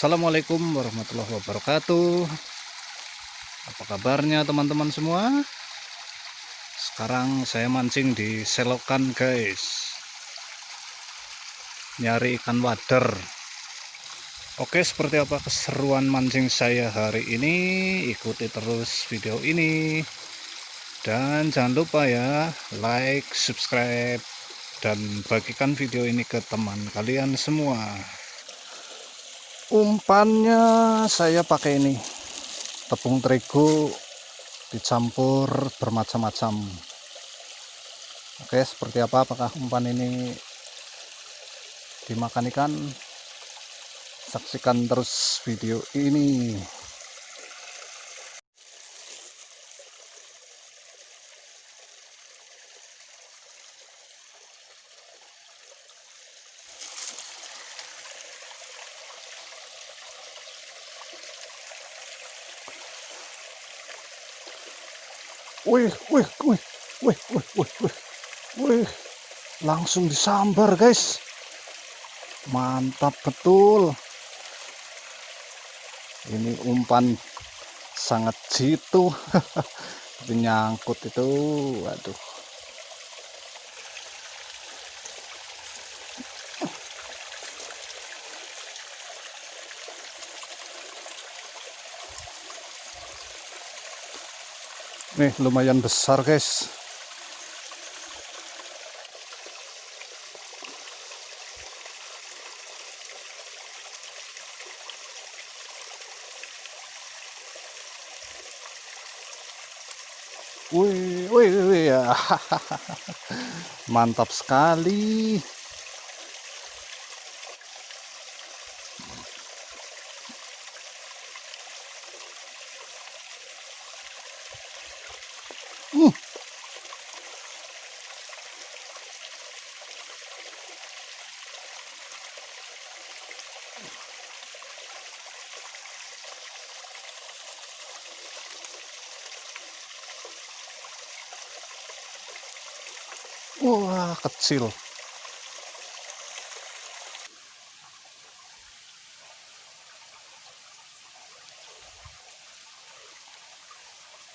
Assalamualaikum warahmatullahi wabarakatuh. Apa kabarnya teman-teman semua? Sekarang saya mancing di selokan guys. Nyari ikan wader. Oke seperti apa keseruan mancing saya hari ini? Ikuti terus video ini. Dan jangan lupa ya Like, subscribe Dan bagikan video ini ke teman kalian semua umpannya saya pakai ini tepung terigu dicampur bermacam-macam. Oke seperti apa? Apakah umpan ini dimakan ikan? Saksikan terus video ini Wih, wih, wih, wih, wih, wih, wih, wih, langsung disambar guys. Mantap betul. Ini umpan sangat jitu. Nyangkut itu, waduh. Nih lumayan besar guys Wih, wih, wih, ya. mantap sekali. Wah, kecil.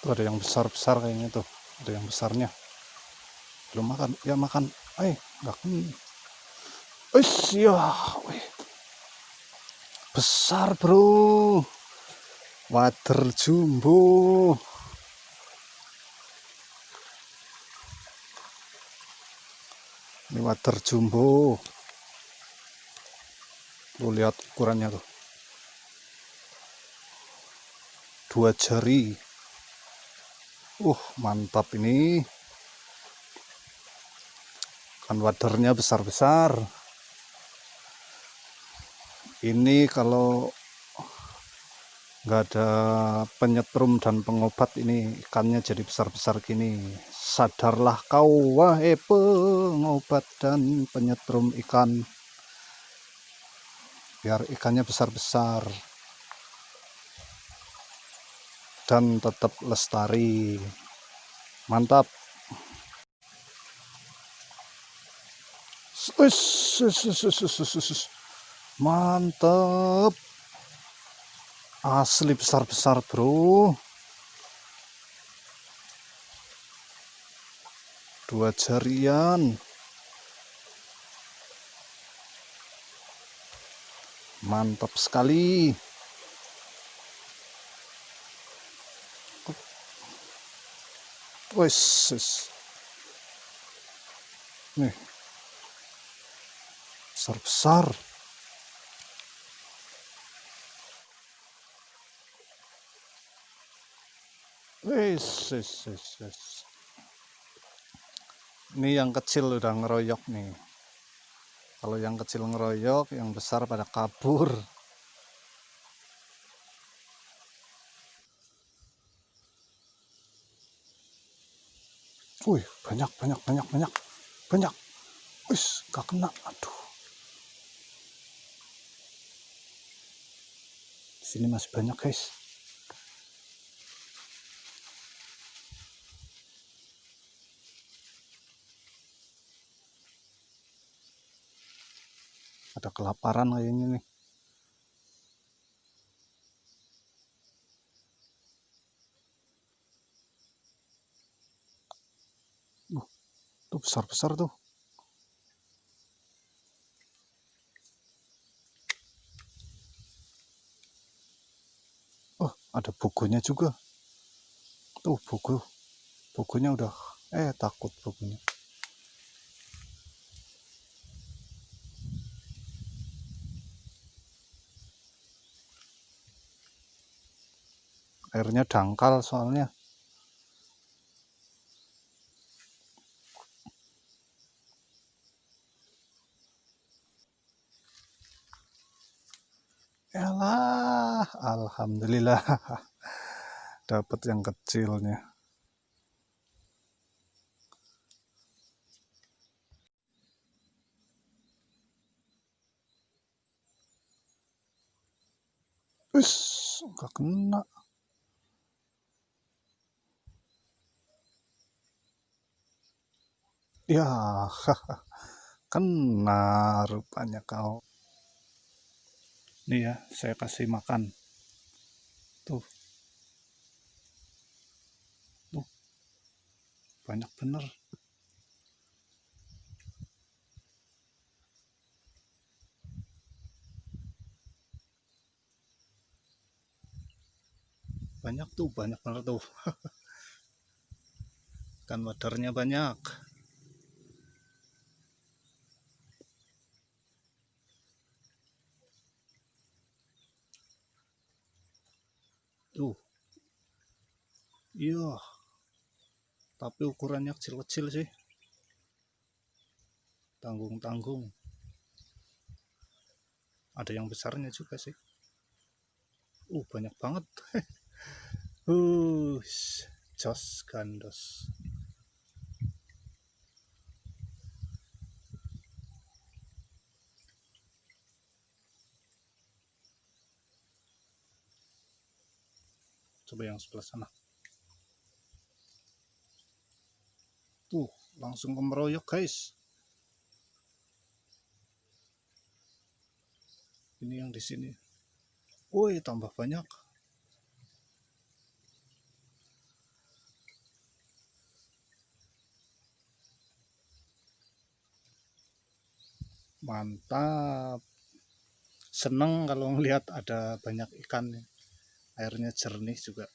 Tuh ada yang besar-besar kayaknya tuh. Ada yang besarnya. Belum makan. Ya makan. Eh, enggak kan. Wis ya, wih. Besar, Bro. Water jumbo. Ini water jumbo. Lu lihat ukurannya tuh. Dua jari. Uh, mantap ini. Kan wadernya besar-besar. Ini kalau nggak ada penyetrum dan pengobat ini ikannya jadi besar-besar gini. Sadarlah kau wahai pengobat dan penyetrum ikan. Biar ikannya besar-besar. dan tetap lestari mantap mantap asli besar-besar bro. Dua jarian. Mantap sekali. Wes, nih. Besar Wes, wes, wes, wes. Ini yang kecil udah ngeroyok nih. Kalau yang kecil ngeroyok, yang besar pada kabur. Wih, banyak, banyak, banyak, banyak, banyak. Wis, gak kena. Aduh. Sini masih banyak, guys. ada kelaparan kayaknya nih. Uh, tuh besar-besar tuh. Oh ada bukunya juga. Tuh buku. Bukunya udah eh takut bukunya. Airnya dangkal soalnya Yalah, alhamdulillah dapat yang kecilnya. Wis, enggak kena. Ya, kena rupanya kau. Nih ya, saya kasih makan. Tuh. Tuh. Banyak bener. Banyak tuh, banyak bener tuh. kan wadarnya banyak. Tuh. Iya. Tapi ukurannya kecil-kecil sih. Tanggung-tanggung. Ada yang besarnya juga sih. Uh, banyak banget. uh, jos gandos. coba yang sebelah sana tuh langsung kemeroyok guys. Ini yang di sini. Woi tambah banyak. Mantap. Seneng kalau melihat ada banyak ikan airnya jernih juga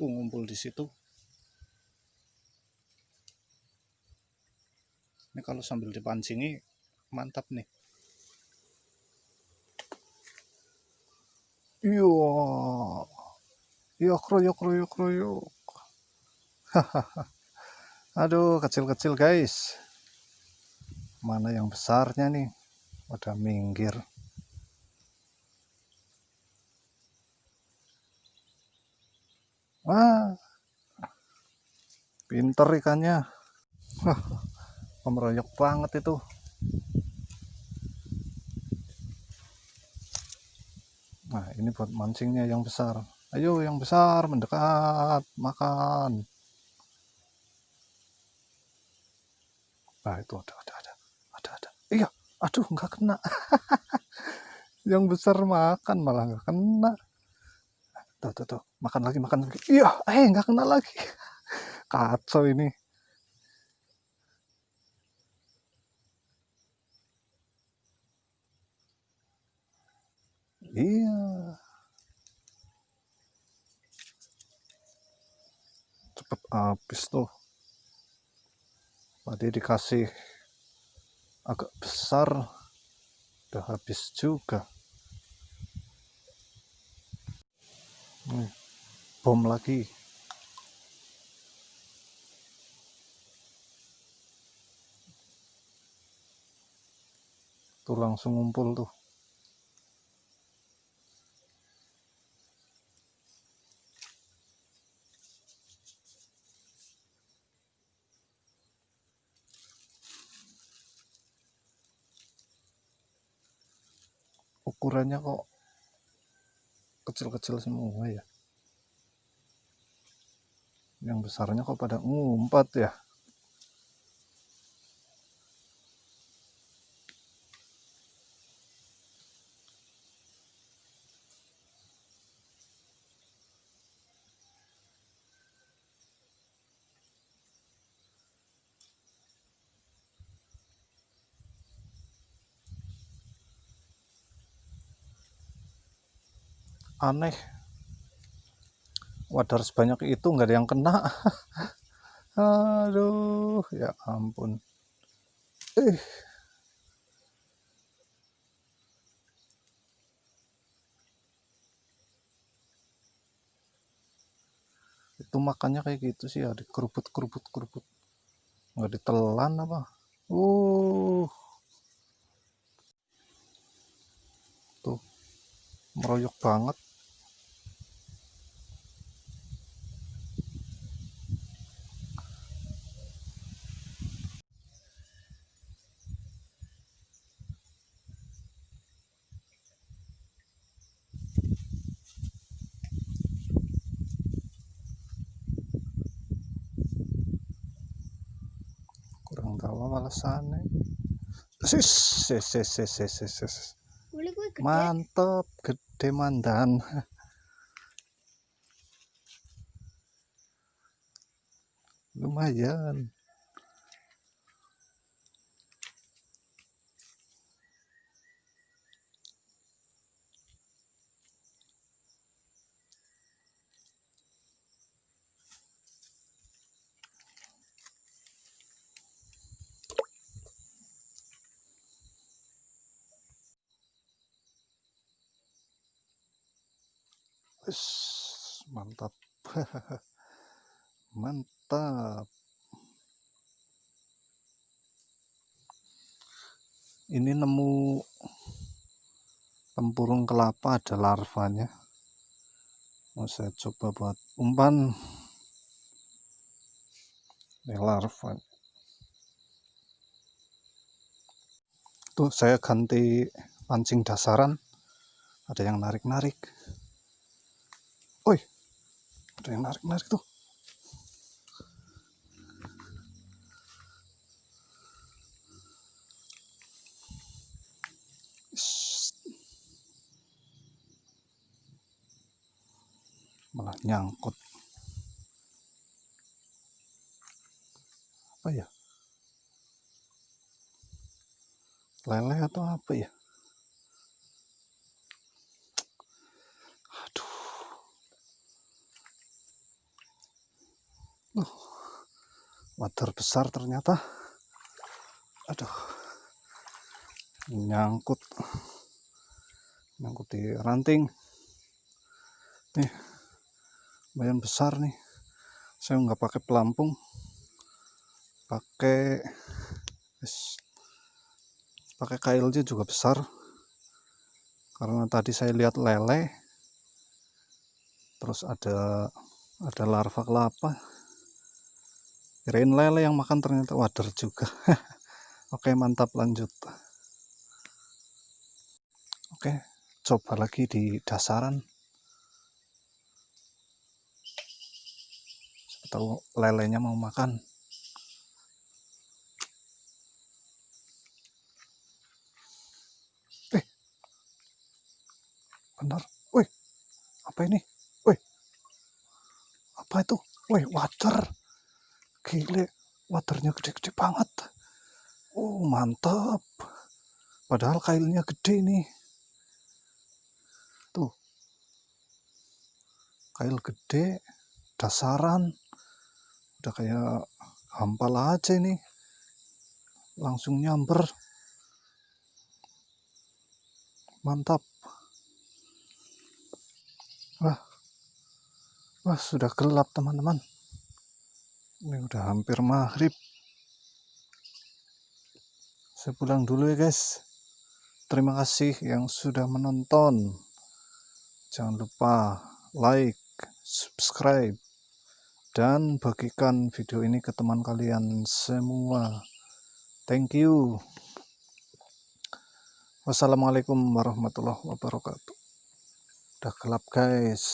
tuh ngumpul di situ. Ini kalau sambil dipancingi mantap nih. Iya. Kroyok kroyok kroyok. Hahaha aduh kecil-kecil guys. Mana yang besarnya nih? Udah minggir wah pinter ikannya wah meroyok banget itu nah ini buat mancingnya yang besar ayo yang besar mendekat makan Nah, itu ada, ada, ada, ada, ada. Iya, aduh, nggak kena. yang besar makan malah nggak kena. Tuh, tuh, tuh, makan lagi, makan lagi. Iya, eh, nggak kena lagi. Kacau ini. Iya. Cepet habis tuh tadi dikasih agak besar udah habis juga Bom lagi. Tuh langsung ngumpul tuh. Ukurannya kok kecil-kecil semua ya. Yang besarnya kok pada ngumpat ya aneh. Wadar sebanyak itu nggak ada yang kena. Aduh ya ampun. Eh. Itu makannya kayak gitu sih ya keruput keruput keruput nggak ditelan apa? Uh. Tuh meroyok banget alasannya sis sis sis sis sis sis, sis. Gede. mantep gede mandan lumayan Wis, mantap. Mantap. Ini nemu tempurung kelapa ada larvanya. Mau saya coba buat umpan? Ini larva. Tuh saya ganti pancing dasaran. Ada yang narik-narik Woi, ada yang narik-narik tuh. Malah nyangkut. Apa ya? Lele atau apa ya? Uh, water besar ternyata. Aduh. Nyangkut. Nyangkut di ranting. Nih. Lumayan besar nih. Saya nggak pakai pelampung. Pakai pakai KLJ juga besar. Karena tadi saya lihat lele. Terus ada ada larva kelapa kirain lele yang makan ternyata. Wader juga. Oke mantap lanjut. Oke coba lagi di dasaran. Tahu lelenya mau makan. Eh benar wih apa ini? Wih apa itu? Wih water gile waternya gede-gede banget. Oh mantap. Padahal kailnya gede nih tuh. Kail gede dasaran. Udah kayak hampal aja ini. Langsung nyamber. Mantap. Wah. Wah sudah gelap teman-teman ini udah hampir maghrib. Saya pulang dulu ya guys. Terima kasih yang sudah menonton. Jangan lupa like subscribe dan bagikan video ini ke teman kalian semua. Thank you. Wassalamualaikum warahmatullahi wabarakatuh. Udah gelap guys